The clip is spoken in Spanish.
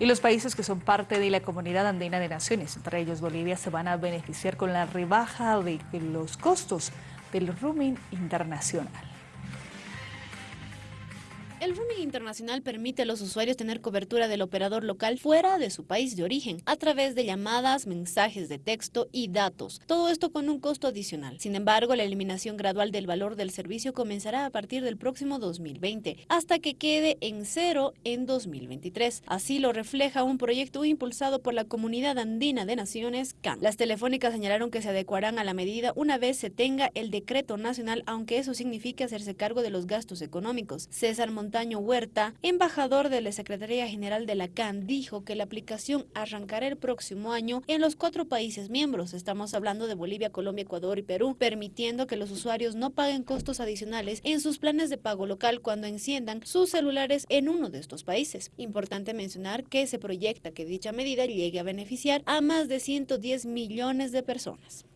Y los países que son parte de la Comunidad Andina de Naciones, entre ellos Bolivia, se van a beneficiar con la rebaja de los costos del roaming internacional. El roaming internacional permite a los usuarios tener cobertura del operador local fuera de su país de origen, a través de llamadas, mensajes de texto y datos. Todo esto con un costo adicional. Sin embargo, la eliminación gradual del valor del servicio comenzará a partir del próximo 2020, hasta que quede en cero en 2023. Así lo refleja un proyecto impulsado por la Comunidad Andina de Naciones, CAN. Las telefónicas señalaron que se adecuarán a la medida una vez se tenga el decreto nacional, aunque eso signifique hacerse cargo de los gastos económicos. César Montaño Huerta, embajador de la Secretaría General de la CAN, dijo que la aplicación arrancará el próximo año en los cuatro países miembros. Estamos hablando de Bolivia, Colombia, Ecuador y Perú, permitiendo que los usuarios no paguen costos adicionales en sus planes de pago local cuando enciendan sus celulares en uno de estos países. Importante mencionar que se proyecta que dicha medida llegue a beneficiar a más de 110 millones de personas.